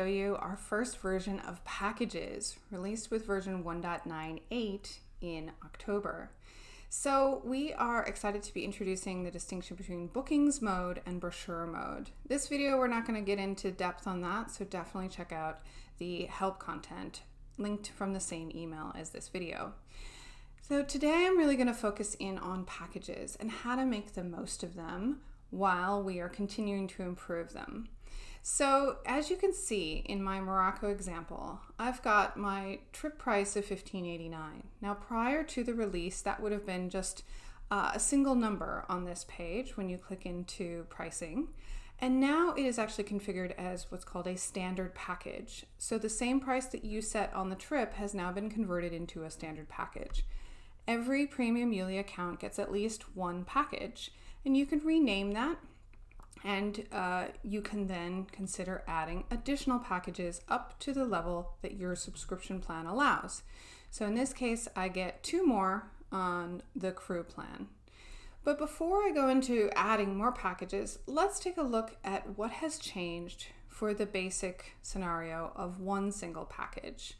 show you our first version of packages released with version 1.98 in October. So we are excited to be introducing the distinction between bookings mode and brochure mode. This video, we're not gonna get into depth on that, so definitely check out the help content linked from the same email as this video. So today I'm really gonna focus in on packages and how to make the most of them while we are continuing to improve them. So as you can see in my Morocco example, I've got my trip price of $15.89. Now prior to the release, that would have been just uh, a single number on this page when you click into pricing. And now it is actually configured as what's called a standard package. So the same price that you set on the trip has now been converted into a standard package. Every Premium Youlia account gets at least one package, and you can rename that and uh, you can then consider adding additional packages up to the level that your subscription plan allows. So in this case, I get two more on the crew plan. But before I go into adding more packages, let's take a look at what has changed for the basic scenario of one single package.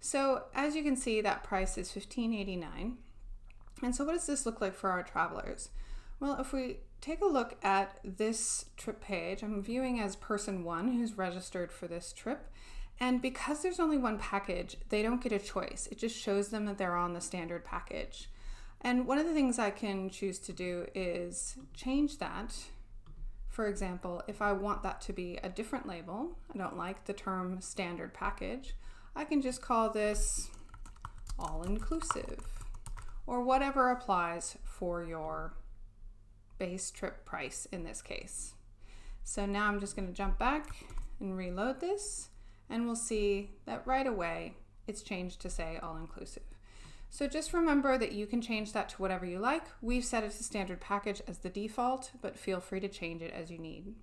So as you can see, that price is $15.89. And so what does this look like for our travelers? Well, if we take a look at this trip page, I'm viewing as person one who's registered for this trip. And because there's only one package, they don't get a choice. It just shows them that they're on the standard package. And one of the things I can choose to do is change that. For example, if I want that to be a different label, I don't like the term standard package, I can just call this all-inclusive or whatever applies for your base trip price in this case. So now I'm just going to jump back and reload this and we'll see that right away it's changed to say all inclusive. So just remember that you can change that to whatever you like. We've set it to standard package as the default, but feel free to change it as you need.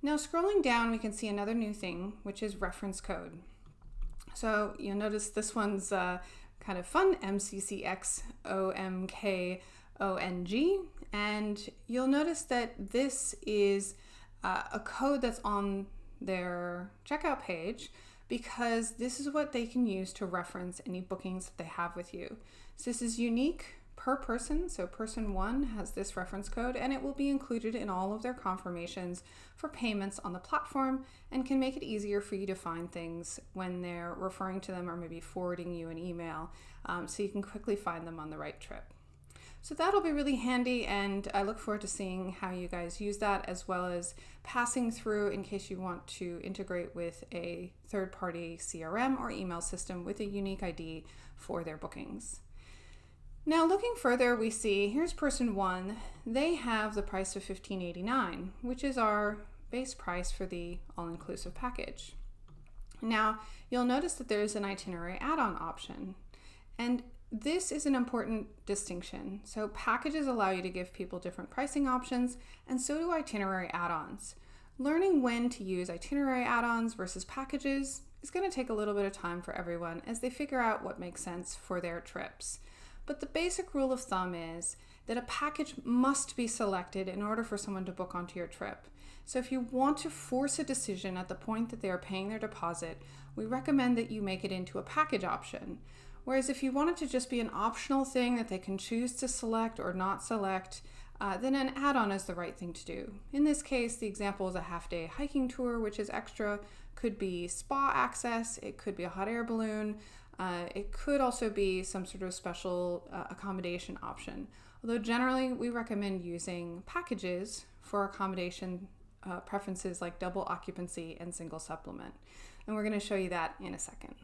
Now scrolling down, we can see another new thing, which is reference code. So you'll notice this one's uh, kind of fun, MCCXOMK ONG. And you'll notice that this is uh, a code that's on their checkout page because this is what they can use to reference any bookings that they have with you. So this is unique per person. So person one has this reference code and it will be included in all of their confirmations for payments on the platform and can make it easier for you to find things when they're referring to them or maybe forwarding you an email um, so you can quickly find them on the right trip. So that'll be really handy and I look forward to seeing how you guys use that as well as passing through in case you want to integrate with a third-party CRM or email system with a unique ID for their bookings. Now looking further, we see here's person one. They have the price of $15.89, which is our base price for the all-inclusive package. Now you'll notice that there's an itinerary add-on option. And this is an important distinction. So packages allow you to give people different pricing options, and so do itinerary add-ons. Learning when to use itinerary add-ons versus packages is going to take a little bit of time for everyone as they figure out what makes sense for their trips. But the basic rule of thumb is that a package must be selected in order for someone to book onto your trip. So if you want to force a decision at the point that they are paying their deposit, we recommend that you make it into a package option. Whereas if you want it to just be an optional thing that they can choose to select or not select, uh, then an add-on is the right thing to do. In this case, the example is a half-day hiking tour, which is extra, could be spa access, it could be a hot air balloon, uh, it could also be some sort of special uh, accommodation option. Although generally we recommend using packages for accommodation uh, preferences like double occupancy and single supplement. And we're going to show you that in a second.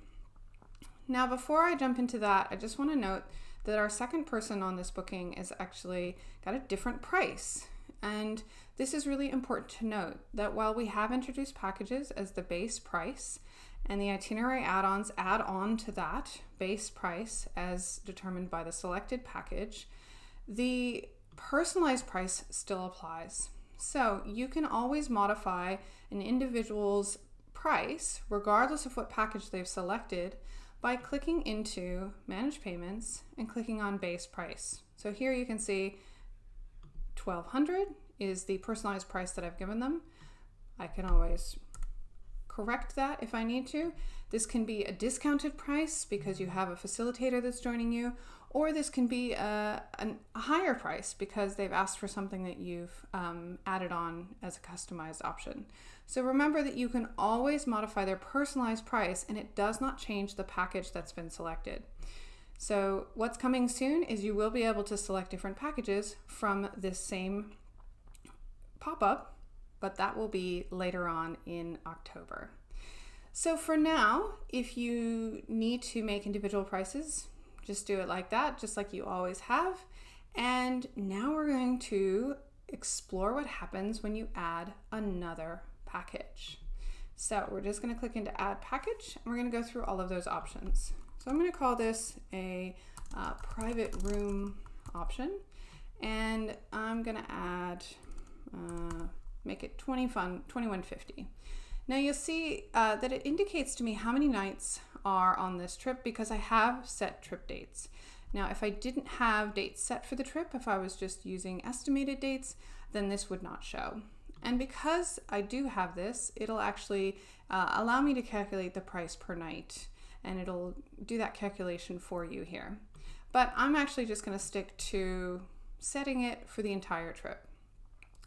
Now, before I jump into that, I just want to note that our second person on this booking is actually got a different price. And this is really important to note that while we have introduced packages as the base price and the itinerary add-ons add on to that base price as determined by the selected package, the personalized price still applies. So you can always modify an individual's price regardless of what package they've selected by clicking into manage payments and clicking on base price. So here you can see 1200 is the personalized price that I've given them. I can always correct that if I need to. This can be a discounted price because you have a facilitator that's joining you, or this can be a, a higher price because they've asked for something that you've um, added on as a customized option. So remember that you can always modify their personalized price and it does not change the package that's been selected. So what's coming soon is you will be able to select different packages from this same pop-up, but that will be later on in October. So for now, if you need to make individual prices, just do it like that, just like you always have. And now we're going to explore what happens when you add another package. So we're just going to click into add package and we're going to go through all of those options. So I'm going to call this a uh, private room option and I'm going to add, uh, make it 20 fun, 2150. Now you'll see uh, that it indicates to me how many nights are on this trip because I have set trip dates. Now if I didn't have dates set for the trip, if I was just using estimated dates, then this would not show. And because I do have this, it'll actually uh, allow me to calculate the price per night and it'll do that calculation for you here. But I'm actually just going to stick to setting it for the entire trip.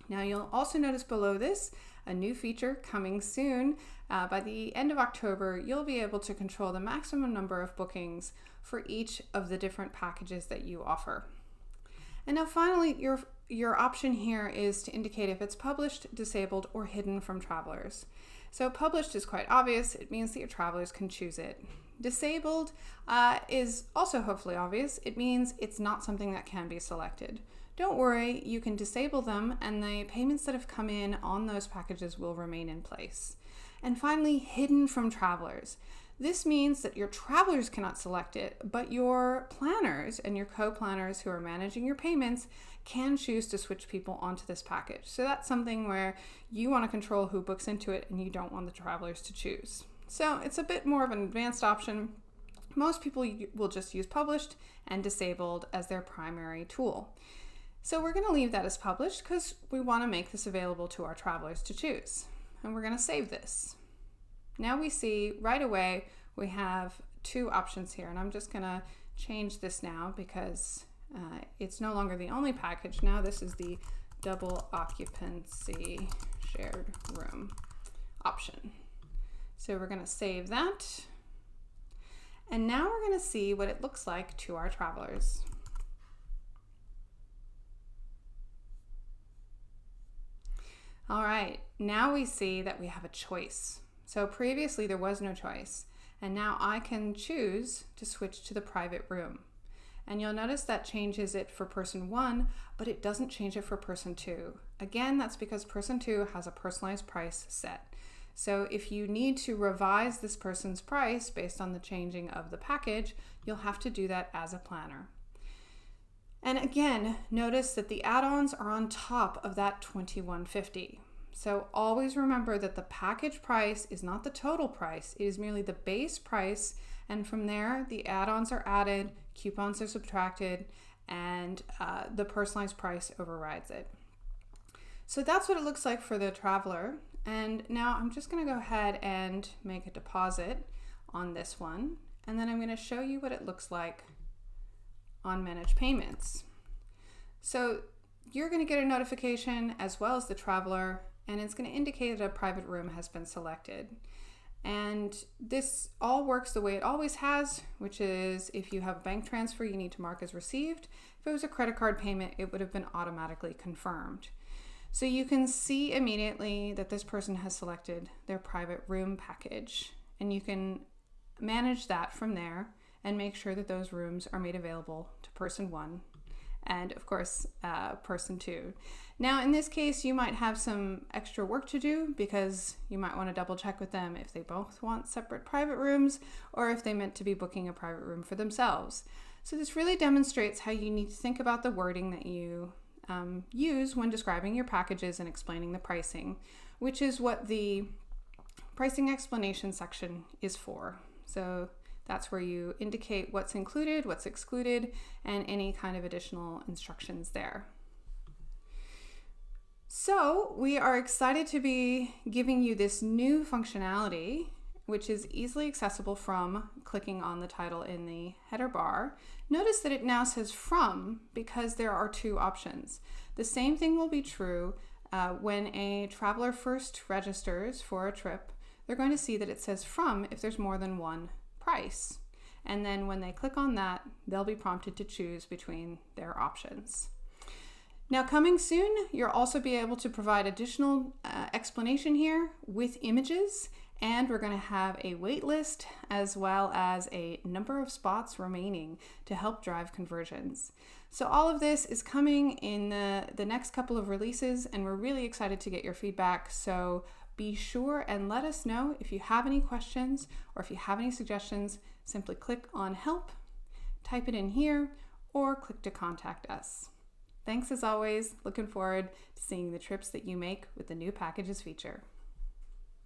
Now you'll also notice below this a new feature coming soon. Uh, by the end of October, you'll be able to control the maximum number of bookings for each of the different packages that you offer. And now finally, your, your option here is to indicate if it's published, disabled, or hidden from travelers. So published is quite obvious. It means that your travelers can choose it. Disabled uh, is also hopefully obvious. It means it's not something that can be selected. Don't worry, you can disable them and the payments that have come in on those packages will remain in place. And finally, hidden from travelers. This means that your travelers cannot select it, but your planners and your co-planners who are managing your payments can choose to switch people onto this package. So that's something where you want to control who books into it and you don't want the travelers to choose. So it's a bit more of an advanced option. Most people will just use published and disabled as their primary tool. So we're going to leave that as published because we want to make this available to our travelers to choose. And we're going to save this. Now we see right away we have two options here and I'm just going to change this now because uh, it's no longer the only package. Now this is the double occupancy shared room option. So we're going to save that. And now we're going to see what it looks like to our travelers. All right, now we see that we have a choice. So previously there was no choice, and now I can choose to switch to the private room. And you'll notice that changes it for person one, but it doesn't change it for person two. Again, that's because person two has a personalized price set. So if you need to revise this person's price based on the changing of the package, you'll have to do that as a planner. And again, notice that the add-ons are on top of that 2150. So always remember that the package price is not the total price, it is merely the base price. And from there, the add-ons are added, coupons are subtracted, and uh, the personalized price overrides it. So that's what it looks like for the traveler. And now I'm just gonna go ahead and make a deposit on this one. And then I'm gonna show you what it looks like on manage payments. So you're gonna get a notification as well as the traveler, and it's gonna indicate that a private room has been selected. And this all works the way it always has, which is if you have a bank transfer, you need to mark as received. If it was a credit card payment, it would have been automatically confirmed. So you can see immediately that this person has selected their private room package and you can manage that from there and make sure that those rooms are made available to person one and of course uh, person two. Now in this case you might have some extra work to do because you might want to double check with them if they both want separate private rooms or if they meant to be booking a private room for themselves. So this really demonstrates how you need to think about the wording that you um, use when describing your packages and explaining the pricing, which is what the pricing explanation section is for. So that's where you indicate what's included, what's excluded, and any kind of additional instructions there. So, we are excited to be giving you this new functionality, which is easily accessible from clicking on the title in the header bar. Notice that it now says from because there are two options. The same thing will be true uh, when a traveler first registers for a trip. They're going to see that it says from if there's more than one price. And then when they click on that, they'll be prompted to choose between their options. Now coming soon, you'll also be able to provide additional uh, explanation here with images and we're going to have a wait list as well as a number of spots remaining to help drive conversions. So all of this is coming in the, the next couple of releases and we're really excited to get your feedback. So be sure and let us know if you have any questions or if you have any suggestions, simply click on help, type it in here, or click to contact us. Thanks as always. Looking forward to seeing the trips that you make with the new packages feature.